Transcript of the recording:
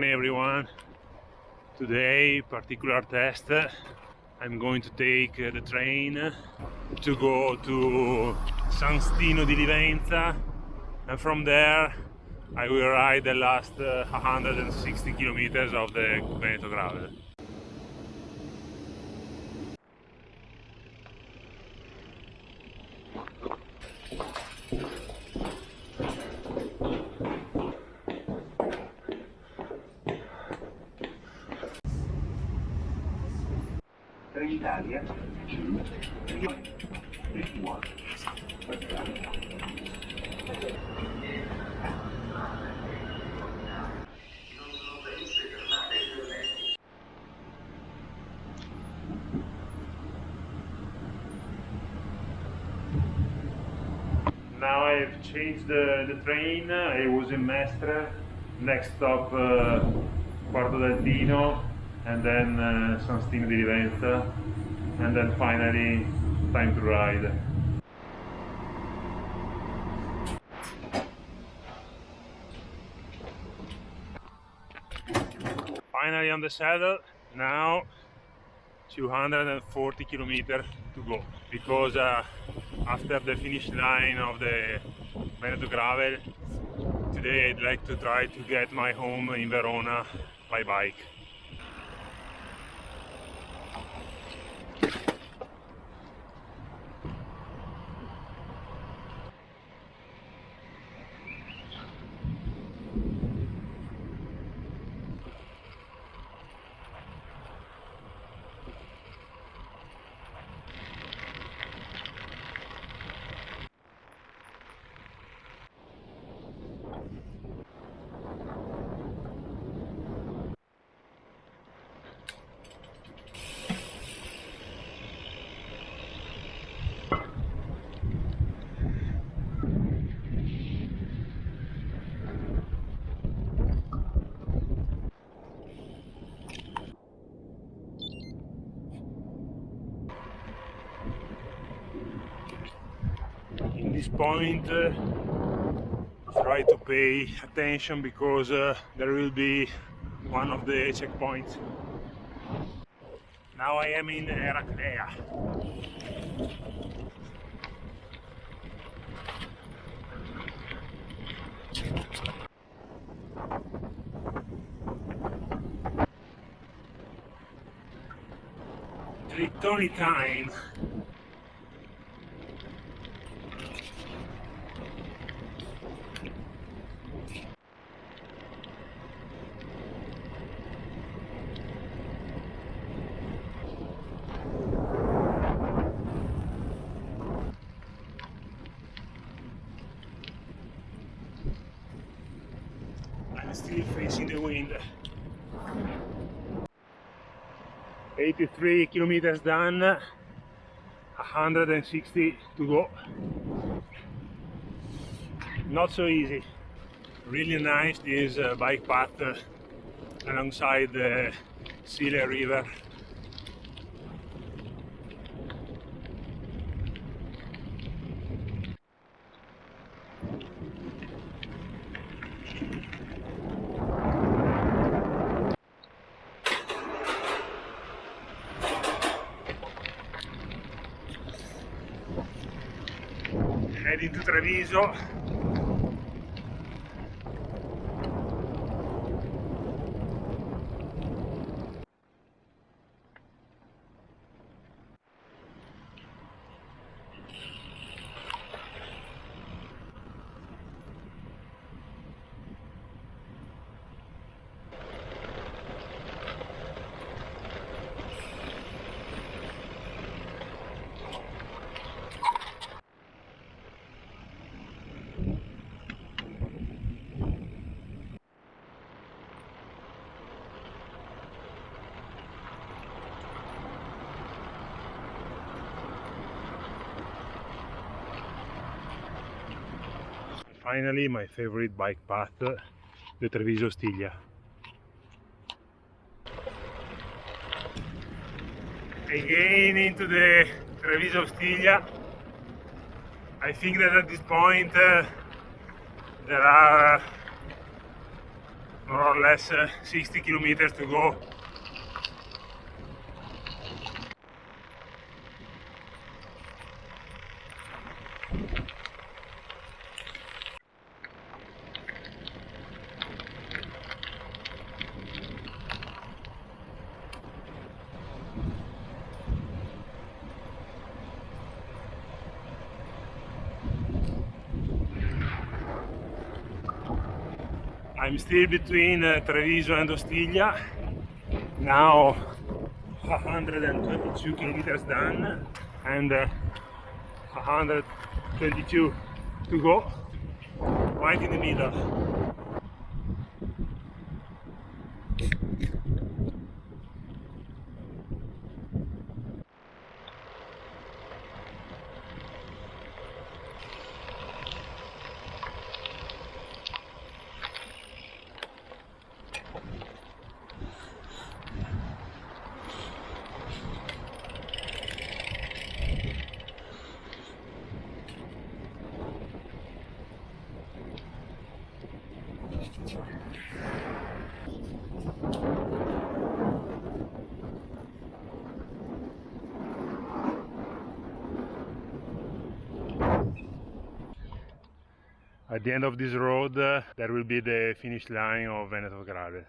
morning everyone. Today, particular test. I'm going to take uh, the train to go to San Stino di Livenza and from there I will ride the last uh, 160 kilometers of the Veneto Gravel. Italia. To Now I've changed the, the train, I was in Mestre, next stop uh, Quarto del Dino and then uh, San Stino di Livenza and then finally time to ride. Finally on the saddle, now 240 kilometers to go because uh, after the finish line of the Veneto Gravel today I'd like to try to get my home in Verona by bike. this point uh, try to pay attention because uh, there will be one of the checkpoints. Now I am in Eraclea Trittoni time still facing the wind. 83 kilometers done. 160 to go. Not so easy. Really nice this uh, bike path uh, alongside the Sile river heading to Treviso finally my favorite bike path, the Treviso Ostiglia. Again into the Treviso Ostiglia. I think that at this point uh, there are more or less uh, 60 kilometers to go I'm still between uh, Treviso and Ostiglia. Now 122 kilometers done and uh, 122 to go. Right in the middle. At the end of this road uh, there will be the finish line of Veneto Gravel.